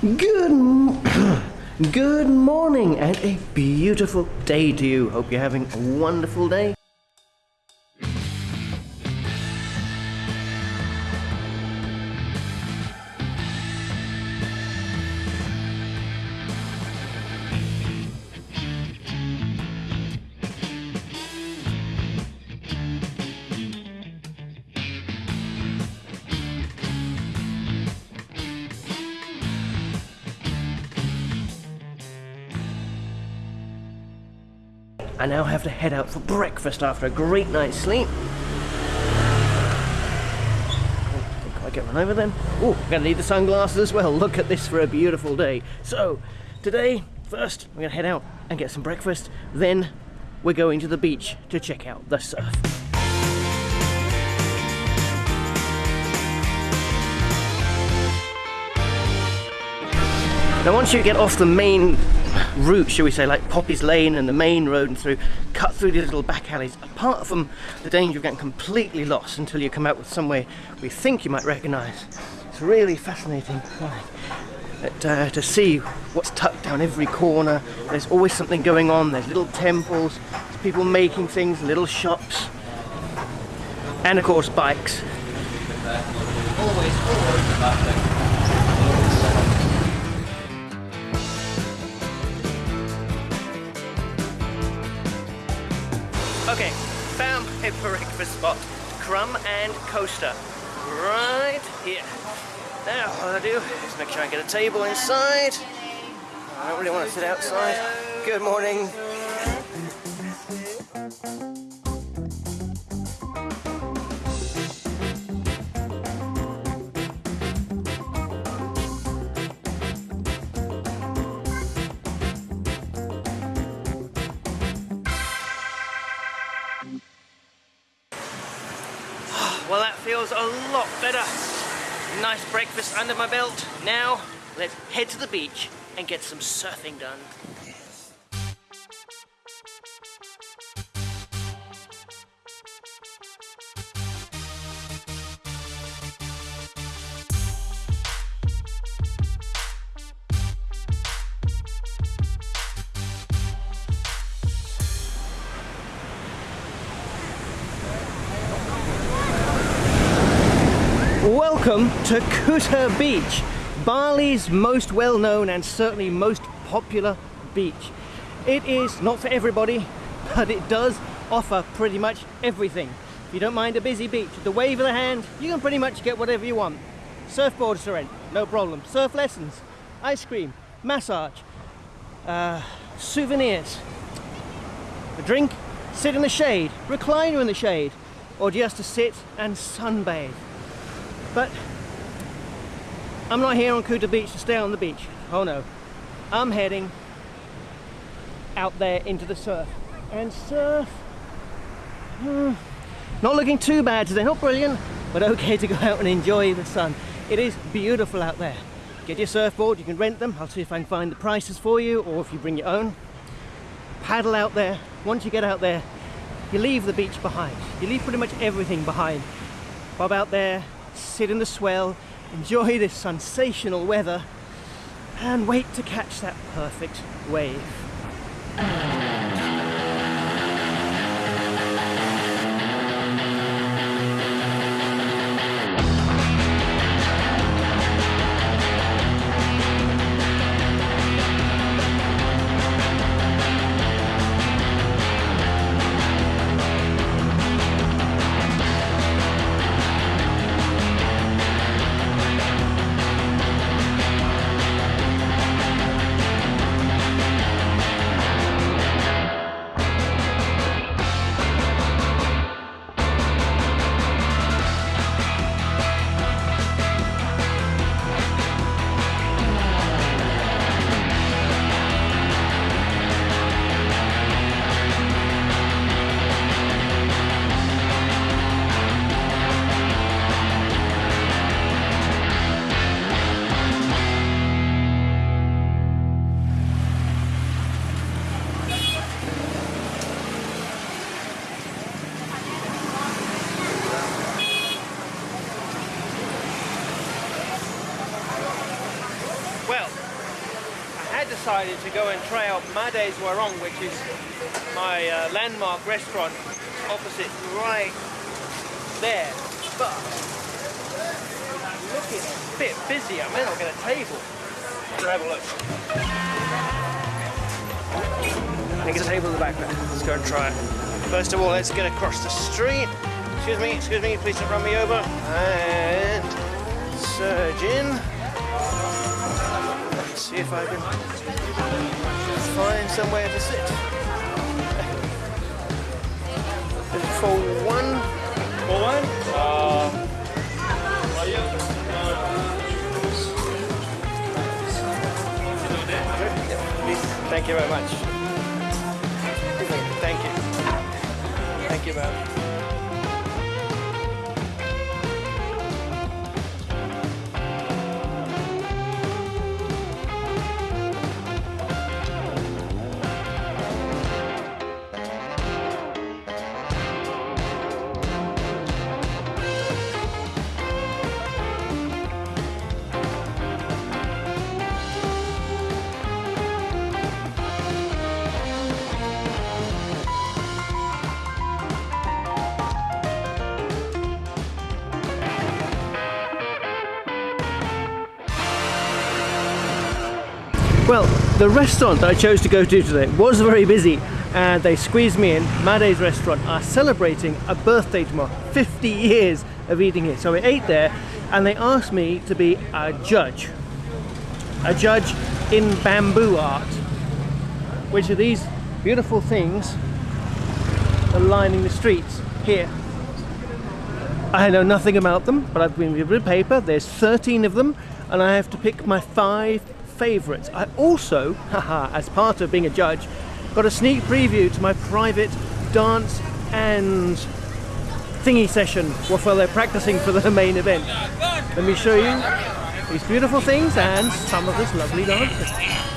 Good, good morning and a beautiful day to you. Hope you're having a wonderful day. I now have to head out for breakfast after a great night's sleep. Oh, I get run over then? Oh, I'm gonna need the sunglasses as well. Look at this for a beautiful day. So, today, first, we're gonna head out and get some breakfast. Then, we're going to the beach to check out the surf. Now once you get off the main route, shall we say, like Poppies Lane and the main road and through, cut through these little back alleys, apart from the danger of getting completely lost until you come out with somewhere we think you might recognise, it's really fascinating uh, uh, to see what's tucked down every corner. There's always something going on, there's little temples, there's people making things, little shops, and of course bikes. Always forward Okay, found my breakfast spot. Crumb and Coaster. Right here. Now, what I do is make sure I get a table inside. I don't really want to sit outside. Good morning. Feels a lot better. Nice breakfast under my belt. Now, let's head to the beach and get some surfing done. Welcome to Kuta Beach, Bali's most well-known and certainly most popular beach. It is not for everybody, but it does offer pretty much everything. If you don't mind a busy beach, the wave of the hand, you can pretty much get whatever you want. Surfboards to rent, no problem. Surf lessons, ice cream, massage, uh, souvenirs, a drink, sit in the shade, recliner in the shade, or just to sit and sunbathe. But I'm not here on Kuta Beach to stay on the beach. Oh no. I'm heading out there into the surf. And surf, hmm, not looking too bad today, not brilliant, but okay to go out and enjoy the sun. It is beautiful out there. Get your surfboard, you can rent them. I'll see if I can find the prices for you or if you bring your own. Paddle out there. Once you get out there, you leave the beach behind. You leave pretty much everything behind. Bob out there, sit in the swell, enjoy this sensational weather, and wait to catch that perfect wave. Decided to go and try out Made's Warung, which is my uh, landmark restaurant opposite right there. But looking a bit busy. I may not get a table. Let's have a look. I think it's a table in the back there. Let's go and try it. First of all, let's get across the street. Excuse me, excuse me, please don't run me over. And surge in. Let's see if I can find somewhere to sit. For one. For one? Uh. Thank you very much. Thank you. Thank you, man. Well, the restaurant that I chose to go to today was very busy and they squeezed me in. Made's restaurant are celebrating a birthday tomorrow, 50 years of eating here. So I ate there and they asked me to be a judge. A judge in bamboo art, which are these beautiful things lining the streets here. I know nothing about them, but I've been given a paper. There's 13 of them, and I have to pick my five favourites. I also, haha, as part of being a judge, got a sneak preview to my private dance and thingy session while they're practicing for the main event. Let me show you these beautiful things and some of this lovely dancing.